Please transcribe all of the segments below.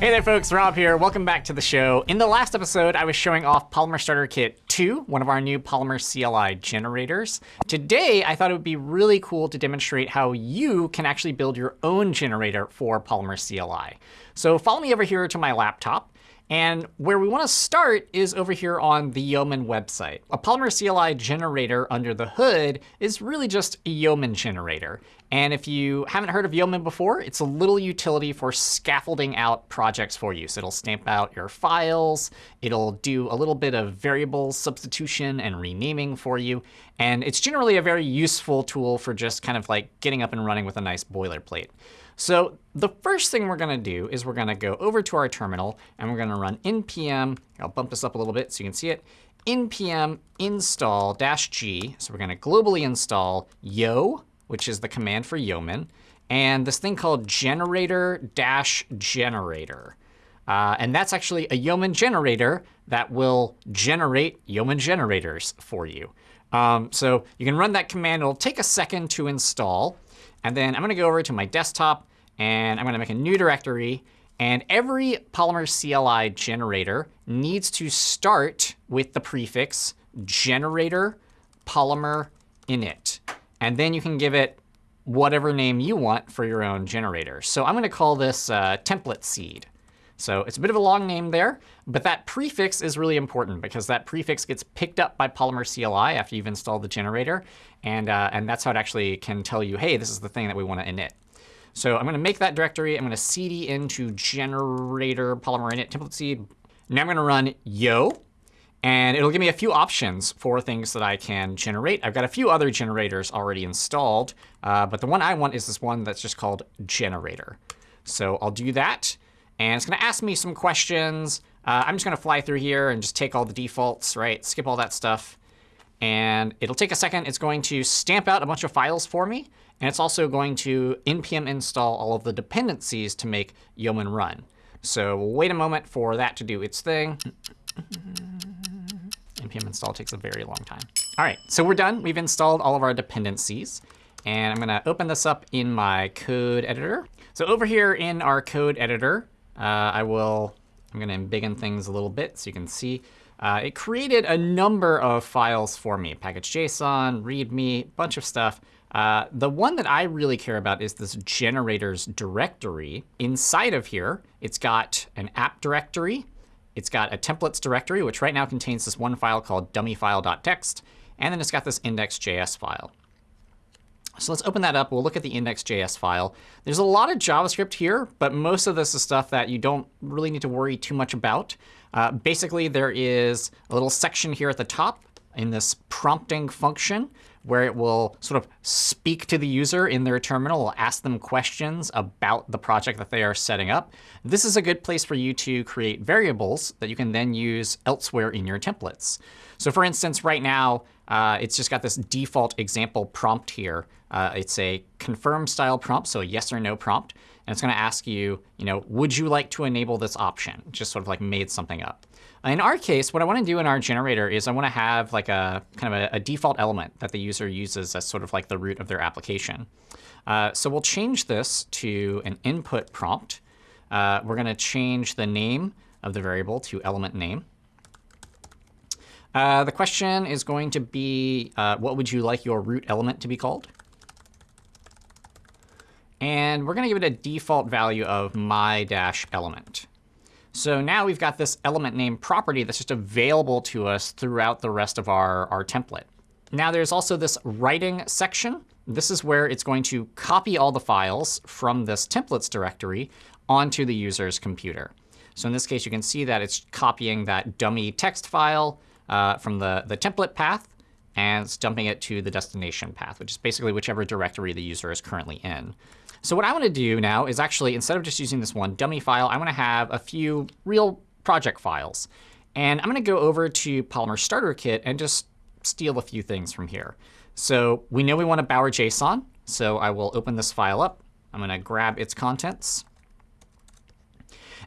Hey there, folks. Rob here. Welcome back to the show. In the last episode, I was showing off Polymer Starter Kit 2, one of our new Polymer CLI generators. Today, I thought it would be really cool to demonstrate how you can actually build your own generator for Polymer CLI. So follow me over here to my laptop. And where we want to start is over here on the Yeoman website. A Polymer CLI generator under the hood is really just a Yeoman generator. And if you haven't heard of Yeoman before, it's a little utility for scaffolding out projects for you. So it'll stamp out your files. It'll do a little bit of variable substitution and renaming for you. And it's generally a very useful tool for just kind of like getting up and running with a nice boilerplate. So the first thing we're going to do is we're going to go over to our terminal, and we're going to run npm. I'll bump this up a little bit so you can see it. npm install dash g. So we're going to globally install yo, which is the command for Yeoman, and this thing called generator dash generator. Uh, and that's actually a Yeoman generator that will generate Yeoman generators for you. Um, so you can run that command. It'll take a second to install. And then I'm going to go over to my desktop. And I'm going to make a new directory. And every Polymer CLI generator needs to start with the prefix generator polymer init. And then you can give it whatever name you want for your own generator. So I'm going to call this uh, template seed. So it's a bit of a long name there, but that prefix is really important because that prefix gets picked up by Polymer CLI after you've installed the generator. And, uh, and that's how it actually can tell you, hey, this is the thing that we want to init. So I'm going to make that directory. I'm going to cd into generator polymer init template seed. Now I'm going to run yo. And it'll give me a few options for things that I can generate. I've got a few other generators already installed. Uh, but the one I want is this one that's just called generator. So I'll do that. And it's going to ask me some questions. Uh, I'm just going to fly through here and just take all the defaults, right? Skip all that stuff. And it'll take a second. It's going to stamp out a bunch of files for me. And it's also going to npm install all of the dependencies to make Yeoman run. So we'll wait a moment for that to do its thing. npm install takes a very long time. All right, so we're done. We've installed all of our dependencies. And I'm going to open this up in my code editor. So over here in our code editor, uh, I will, I'm going to embiggen things a little bit so you can see. Uh, it created a number of files for me, package.json, readme, bunch of stuff. Uh, the one that I really care about is this generators directory. Inside of here, it's got an app directory. It's got a templates directory, which right now contains this one file called dummyfile.txt. And then it's got this index.js file. So let's open that up. We'll look at the index.js file. There's a lot of JavaScript here, but most of this is stuff that you don't really need to worry too much about. Uh, basically, there is a little section here at the top in this prompting function where it will sort of speak to the user in their terminal, ask them questions about the project that they are setting up. This is a good place for you to create variables that you can then use elsewhere in your templates. So for instance, right now, uh, it's just got this default example prompt here. Uh, it's a confirm style prompt, so a yes or no prompt. And it's going to ask you, you know, would you like to enable this option? Just sort of like made something up. In our case, what I want to do in our generator is I want to have like a kind of a, a, default element that the user uses as sort of like the root of their application. Uh, so we'll change this to an input prompt. Uh, we're going to change the name of the variable to element name. Uh, the question is going to be, uh, what would you like your root element to be called? And we're going to give it a default value of my-element. So now we've got this element name property that's just available to us throughout the rest of our, our template. Now there's also this writing section. This is where it's going to copy all the files from this templates directory onto the user's computer. So in this case, you can see that it's copying that dummy text file uh, from the, the template path and it's dumping it to the destination path, which is basically whichever directory the user is currently in. So what I want to do now is actually, instead of just using this one dummy file, I want to have a few real project files. And I'm going to go over to Polymer Starter Kit and just steal a few things from here. So we know we want a Bower JSON. So I will open this file up. I'm going to grab its contents.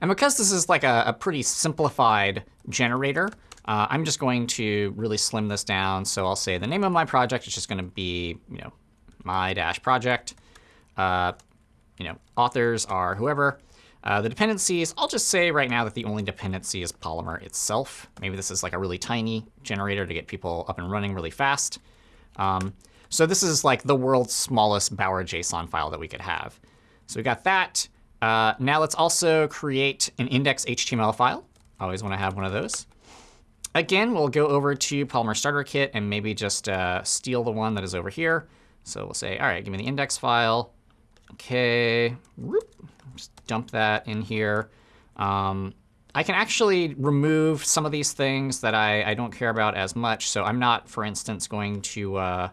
And because this is like a, a pretty simplified generator, uh, I'm just going to really slim this down. So I'll say the name of my project is just going to be, you know, my dash project. Uh, you know, authors are whoever. Uh, the dependencies, I'll just say right now that the only dependency is Polymer itself. Maybe this is like a really tiny generator to get people up and running really fast. Um, so this is like the world's smallest Bower JSON file that we could have. So we got that. Uh, now let's also create an index HTML file. Always want to have one of those. Again, we'll go over to Polymer Starter Kit and maybe just uh, steal the one that is over here. So we'll say, all right, give me the index file. OK, just dump that in here. Um, I can actually remove some of these things that I, I, don't care about as much. So I'm not, for instance, going to, uh,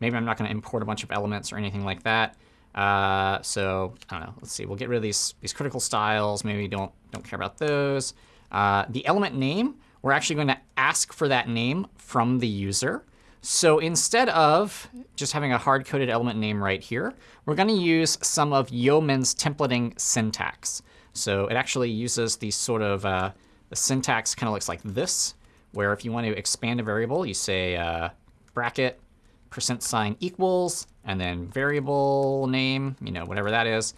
maybe I'm not going to import a bunch of elements or anything like that. Uh, so I don't know. Let's see. We'll get rid of these these critical styles. Maybe don't don't care about those. Uh, the element name, we're actually going to ask for that name from the user. So instead of just having a hard-coded element name right here, we're going to use some of Yeoman's templating syntax. So it actually uses the sort of uh, the syntax kind of looks like this, where if you want to expand a variable, you say uh, bracket percent sign equals, and then variable name, you know, whatever that is.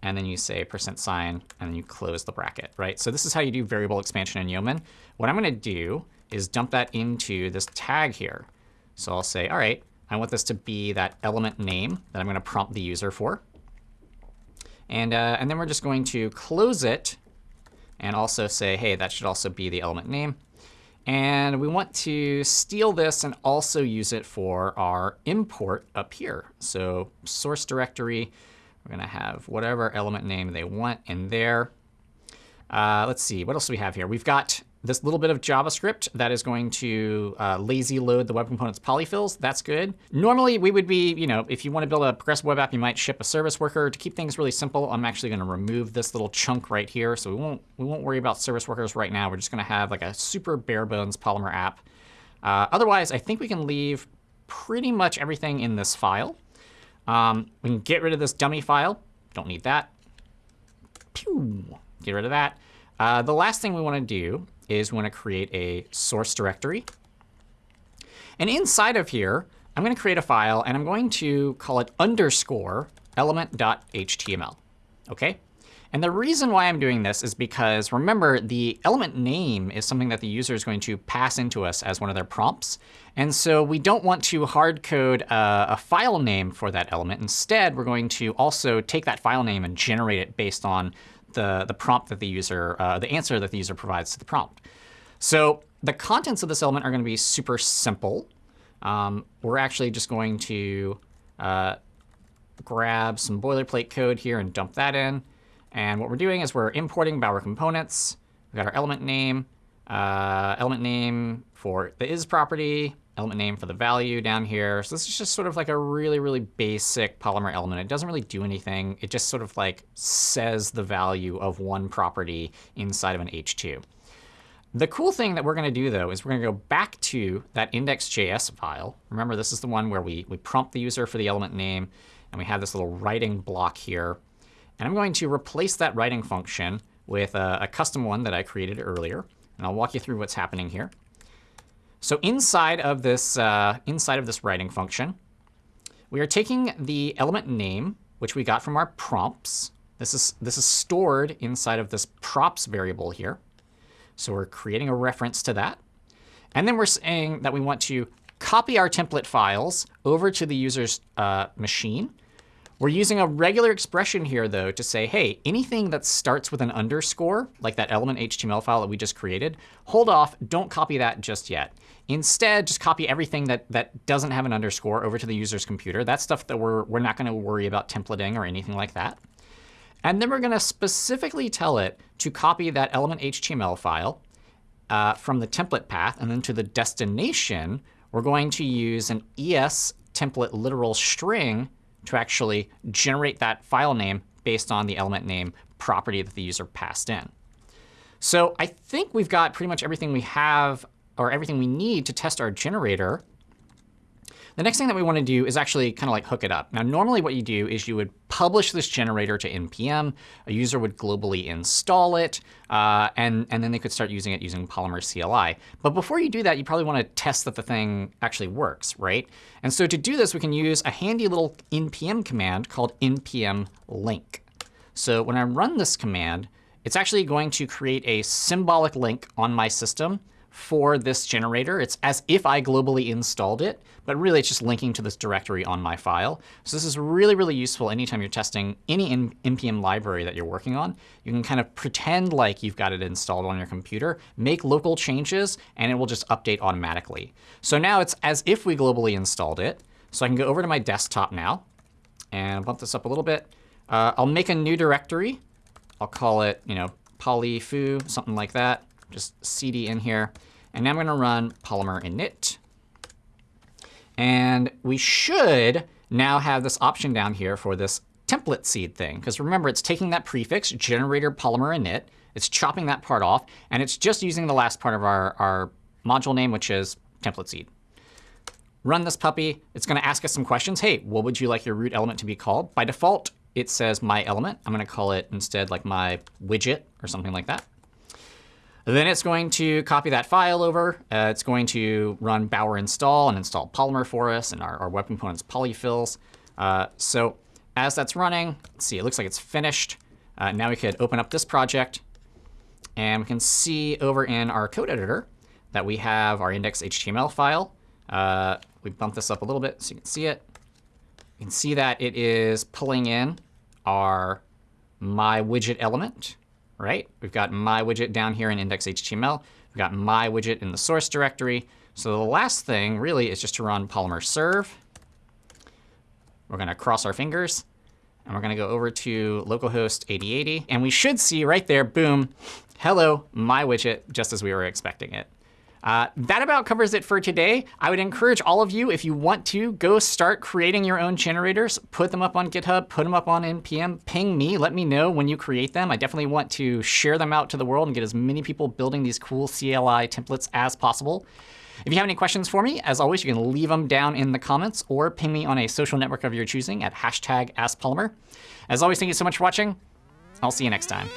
And then you say percent sign, and then you close the bracket, right? So this is how you do variable expansion in Yeoman. What I'm going to do is dump that into this tag here. So I'll say, all right, I want this to be that element name that I'm going to prompt the user for. And, uh, and then we're just going to close it and also say, hey, that should also be the element name. And we want to steal this and also use it for our import up here. So source directory, we're going to have whatever element name they want in there. Uh, let's see, what else do we have here? We've got this little bit of JavaScript that is going to uh, lazy load the web components polyfills. That's good. Normally, we would be, you know, if you want to build a progressive web app, you might ship a service worker. To keep things really simple, I'm actually going to remove this little chunk right here. So we won't, we won't worry about service workers right now. We're just going to have like a super bare bones Polymer app. Uh, otherwise, I think we can leave pretty much everything in this file. Um, we can get rid of this dummy file. Don't need that. Pew! Get rid of that. Uh, the last thing we want to do is want to create a source directory. And inside of here, I'm going to create a file, and I'm going to call it underscore element.html. OK? And the reason why I'm doing this is because, remember, the element name is something that the user is going to pass into us as one of their prompts. And so we don't want to hard code a, a file name for that element. Instead, we're going to also take that file name and generate it based on the, the prompt that the user, uh, the answer that the user provides to the prompt. So the contents of this element are going to be super simple. Um, we're actually just going to uh, grab some boilerplate code here and dump that in. And what we're doing is we're importing Bower components. We've got our element name, uh, element name for the is property, element name for the value down here. So this is just sort of like a really, really basic Polymer element. It doesn't really do anything. It just sort of like says the value of one property inside of an H2. The cool thing that we're going to do, though, is we're going to go back to that index.js file. Remember, this is the one where we, we prompt the user for the element name, and we have this little writing block here. And I'm going to replace that writing function with a, a custom one that I created earlier. And I'll walk you through what's happening here. So inside of this, uh, inside of this writing function, we are taking the element name, which we got from our prompts. This is, this is stored inside of this props variable here. So we're creating a reference to that. And then we're saying that we want to copy our template files over to the user's uh, machine. We're using a regular expression here, though, to say, hey, anything that starts with an underscore, like that element HTML file that we just created, hold off. Don't copy that just yet. Instead, just copy everything that, that doesn't have an underscore over to the user's computer. That's stuff that we're, we're not going to worry about templating or anything like that. And then we're going to specifically tell it to copy that element HTML file uh, from the template path. And then to the destination, we're going to use an ES template literal string to actually generate that file name based on the element name property that the user passed in. So I think we've got pretty much everything we have or everything we need to test our generator. The next thing that we want to do is actually kind of like hook it up. Now, normally what you do is you would publish this generator to NPM. A user would globally install it, uh, and, and then they could start using it using Polymer CLI. But before you do that, you probably want to test that the thing actually works, right? And so to do this, we can use a handy little npm command called npm link. So when I run this command, it's actually going to create a symbolic link on my system for this generator. It's as if I globally installed it, but really it's just linking to this directory on my file. So this is really, really useful anytime you're testing any NPM library that you're working on. You can kind of pretend like you've got it installed on your computer, make local changes, and it will just update automatically. So now it's as if we globally installed it. So I can go over to my desktop now and bump this up a little bit. Uh, I'll make a new directory. I'll call it, you know, polyfoo, something like that. Just cd in here. And now I'm going to run polymer init. And we should now have this option down here for this template seed thing. Because remember, it's taking that prefix, generator polymer init. It's chopping that part off. And it's just using the last part of our, our module name, which is template seed. Run this puppy. It's going to ask us some questions. Hey, what would you like your root element to be called? By default, it says my element. I'm going to call it instead like my widget or something like that. Then it's going to copy that file over. Uh, it's going to run bower install and install Polymer for us and our, our web components polyfills. Uh, so as that's running, let's see, it looks like it's finished. Uh, now we could open up this project. And we can see over in our code editor that we have our index.html file. Uh, we bump this up a little bit so you can see it. You can see that it is pulling in our my widget element right? We've got my widget down here in index.html. We've got my widget in the source directory. So the last thing really is just to run polymer serve. We're going to cross our fingers. And we're going to go over to localhost 8080. And we should see right there, boom, hello, my widget, just as we were expecting it. Uh, that about covers it for today. I would encourage all of you, if you want to, go start creating your own generators. Put them up on GitHub, put them up on NPM, ping me, let me know when you create them. I definitely want to share them out to the world and get as many people building these cool CLI templates as possible. If you have any questions for me, as always, you can leave them down in the comments or ping me on a social network of your choosing at hashtag AskPolymer. As always, thank you so much for watching. I'll see you next time.